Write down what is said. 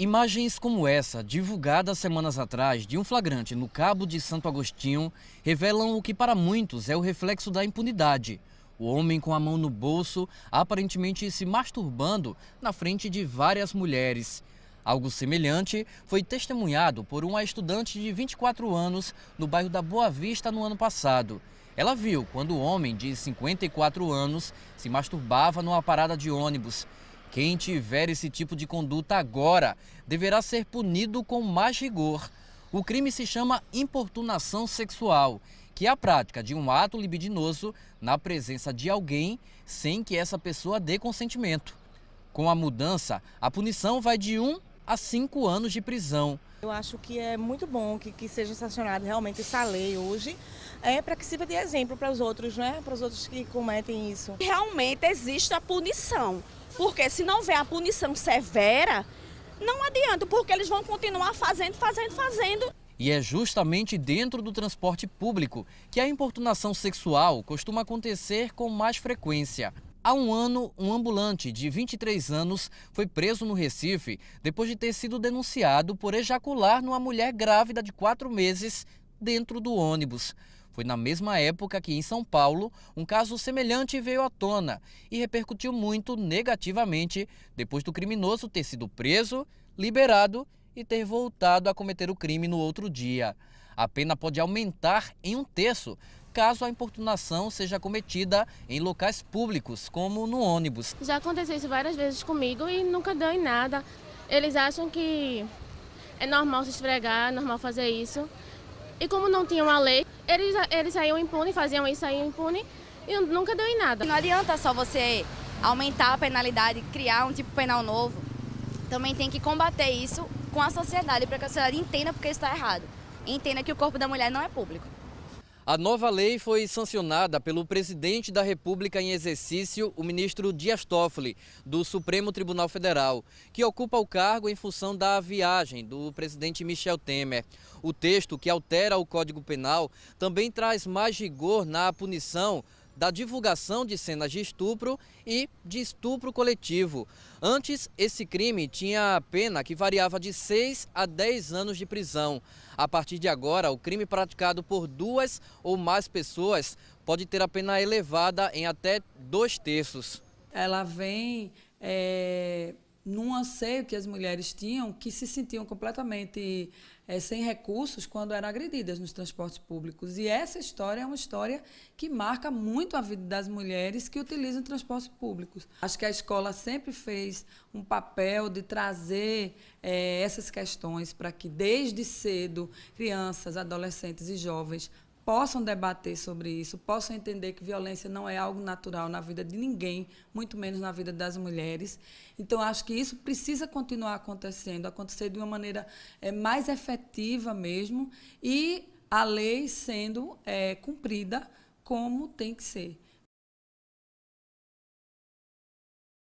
Imagens como essa, divulgadas semanas atrás de um flagrante no Cabo de Santo Agostinho, revelam o que para muitos é o reflexo da impunidade. O homem com a mão no bolso, aparentemente se masturbando na frente de várias mulheres. Algo semelhante foi testemunhado por uma estudante de 24 anos no bairro da Boa Vista no ano passado. Ela viu quando o homem de 54 anos se masturbava numa parada de ônibus quem tiver esse tipo de conduta agora deverá ser punido com mais rigor. O crime se chama importunação sexual, que é a prática de um ato libidinoso na presença de alguém sem que essa pessoa dê consentimento. Com a mudança, a punição vai de 1 a 5 anos de prisão. Eu acho que é muito bom que, que seja sancionada realmente essa lei hoje, é para que sirva de exemplo para os outros, né? para os outros que cometem isso. Realmente existe a punição. Porque se não houver a punição severa, não adianta, porque eles vão continuar fazendo, fazendo, fazendo. E é justamente dentro do transporte público que a importunação sexual costuma acontecer com mais frequência. Há um ano, um ambulante de 23 anos foi preso no Recife depois de ter sido denunciado por ejacular numa mulher grávida de quatro meses dentro do ônibus. Foi na mesma época que em São Paulo um caso semelhante veio à tona e repercutiu muito negativamente depois do criminoso ter sido preso, liberado e ter voltado a cometer o crime no outro dia. A pena pode aumentar em um terço caso a importunação seja cometida em locais públicos, como no ônibus. Já aconteceu isso várias vezes comigo e nunca deu em nada. Eles acham que é normal se esfregar, é normal fazer isso. E como não tinha uma lei, eles, eles saíam impunes, faziam isso, saíam impunes e nunca deu em nada. Não adianta só você aumentar a penalidade, criar um tipo penal novo. Também tem que combater isso com a sociedade, para que a sociedade entenda porque está errado. Entenda que o corpo da mulher não é público. A nova lei foi sancionada pelo presidente da República em exercício, o ministro Dias Toffoli, do Supremo Tribunal Federal, que ocupa o cargo em função da viagem do presidente Michel Temer. O texto, que altera o Código Penal, também traz mais rigor na punição da divulgação de cenas de estupro e de estupro coletivo. Antes, esse crime tinha pena que variava de 6 a 10 anos de prisão. A partir de agora, o crime praticado por duas ou mais pessoas pode ter a pena elevada em até dois terços. Ela vem é, num anseio que as mulheres tinham, que se sentiam completamente é, sem recursos quando eram agredidas nos transportes públicos. E essa história é uma história que marca muito a vida das mulheres que utilizam transportes públicos. Acho que a escola sempre fez um papel de trazer é, essas questões para que, desde cedo, crianças, adolescentes e jovens possam debater sobre isso, possam entender que violência não é algo natural na vida de ninguém, muito menos na vida das mulheres. Então, acho que isso precisa continuar acontecendo, acontecer de uma maneira é, mais efetiva mesmo e a lei sendo é, cumprida como tem que ser.